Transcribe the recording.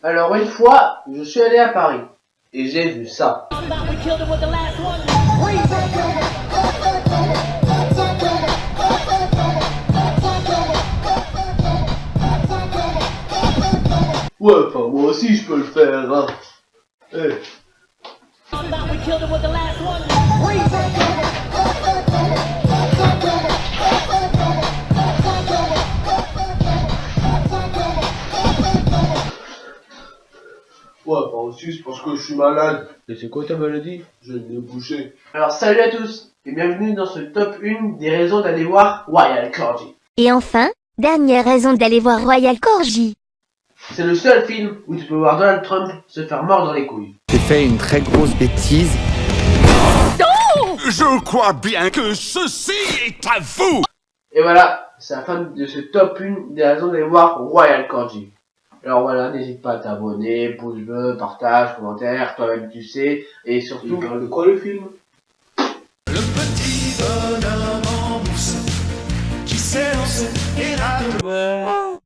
Alors une fois, je suis allé à Paris et j'ai vu ça. Ouais, enfin moi aussi je peux le faire. Hein. Eh. Ouais, enfin aussi c'est parce que je suis malade. Et c'est quoi ta maladie? Je vais me boucher. Alors salut à tous et bienvenue dans ce top 1 des raisons d'aller voir Royal Corgi. Et enfin, dernière raison d'aller voir Royal Corgi. C'est le seul film où tu peux voir Donald Trump se faire mordre dans les couilles. J'ai fait une très grosse bêtise. Je crois bien que ceci est à vous Et voilà, c'est la fin de ce top 1 des raisons d'aller voir Royal Corgi. Alors voilà, n'hésite pas à t'abonner, pouce bleu, partage, commentaire, toi-même tu sais, et surtout... De quoi le film? Le petit bonhomme en mousse qui s'est lancé et rate